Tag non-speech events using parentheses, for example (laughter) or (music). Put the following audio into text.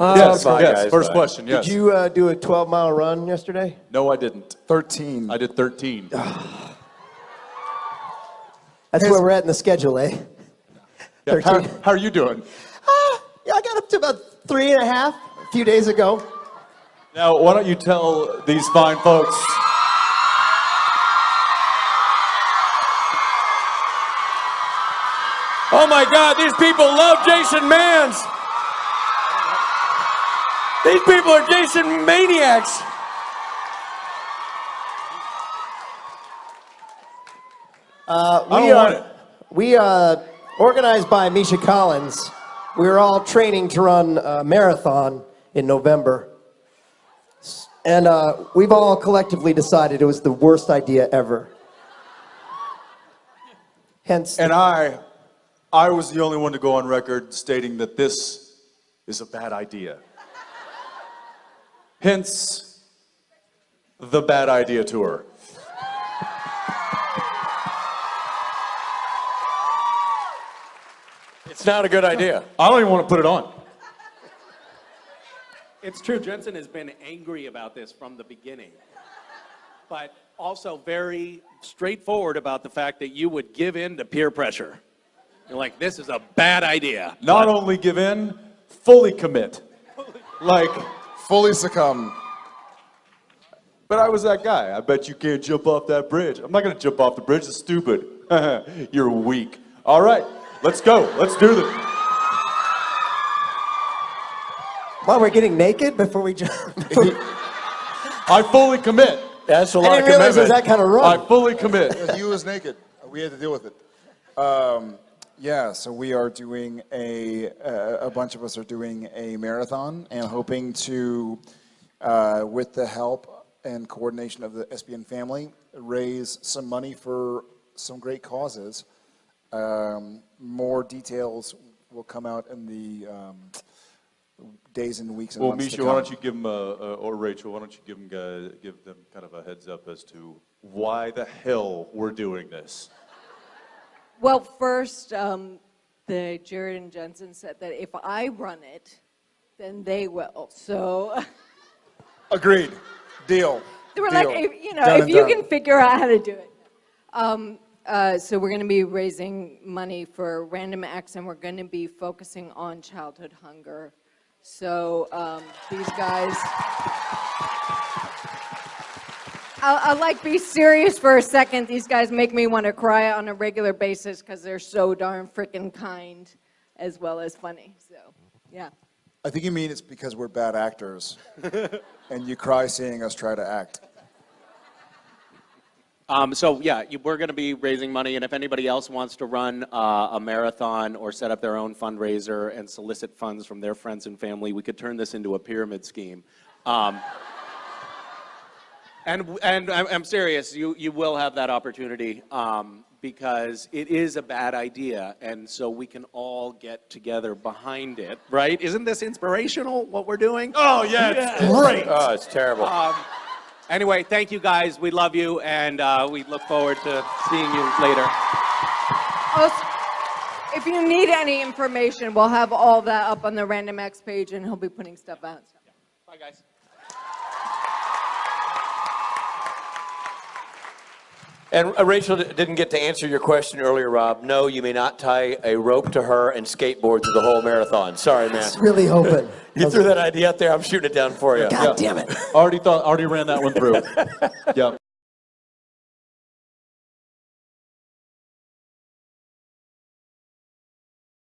yes, fine, yes. guys, First fine. question, yes. Did you uh, do a 12 mile run yesterday? No, I didn't. 13. I did 13. (sighs) That's where we're at in the schedule, eh? Yeah, how, 13. how are you doing? Yeah, I got up to about three and a half a few days ago. Now, why don't you tell these fine folks? Oh my God, these people love Jason Manns. These people are Jason maniacs. Uh, we don't are. We, uh, organized by Misha Collins, We are all training to run a marathon in November. And uh, we've all collectively decided it was the worst idea ever. Hence, And I, I was the only one to go on record stating that this is a bad idea. Hence, the bad idea tour. It's not a good idea. I don't even want to put it on. It's true. Jensen has been angry about this from the beginning, but also very straightforward about the fact that you would give in to peer pressure. You're like, this is a bad idea. Not only give in, fully commit. Like, Fully succumb. but I was that guy. I bet you can't jump off that bridge. I'm not going to jump off the bridge. It's stupid. (laughs) You're weak. All right, let's go. Let's do this. while we're getting naked before we jump. (laughs) I fully commit. That's a lot didn't of realize it was commitment. that kind of I fully commit. (laughs) He was naked. We had to deal with it. Um, yeah, so we are doing a, a, a bunch of us are doing a marathon and hoping to, uh, with the help and coordination of the SPN family, raise some money for some great causes. Um, more details will come out in the um, days and weeks and Well, months to Misha, why don't you give them, uh, uh, or Rachel, why don't you give them, uh, give them kind of a heads up as to why the hell we're doing this? Well, first, um, the Jared and Jensen said that if I run it, then they will. So (laughs) Agreed. Deal. they were Deal. like, if, you know, Done if you done. can figure out how to do it. Um, uh, so we're going to be raising money for Random Acts, and we're going to be focusing on childhood hunger. So um, these guys. I'll, I'll like be serious for a second. These guys make me want to cry on a regular basis because they're so darn freaking kind as well as funny. So, yeah. I think you mean it's because we're bad actors, (laughs) and you cry seeing us try to act. Um, so yeah, you, we're going to be raising money, and if anybody else wants to run uh, a marathon or set up their own fundraiser and solicit funds from their friends and family, we could turn this into a pyramid scheme. Um, and and I'm, I'm serious, you you will have that opportunity um, because it is a bad idea, and so we can all get together behind it, right? Isn't this inspirational? What we're doing? Oh, yeah, it's great. Oh, it's terrible. Um, anyway, thank you guys. We love you, and uh, we look forward to seeing you later. Also, if you need any information, we'll have all that up on the Random Acts page, and he'll be putting stuff out. Bye, guys. And uh, Rachel didn't get to answer your question earlier, Rob. No, you may not tie a rope to her and skateboard through the whole marathon. Sorry, man. Just really hoping. (laughs) You threw that idea out there. I'm shooting it down for you. God damn it. Already thought, already ran that one through. (laughs) Yep.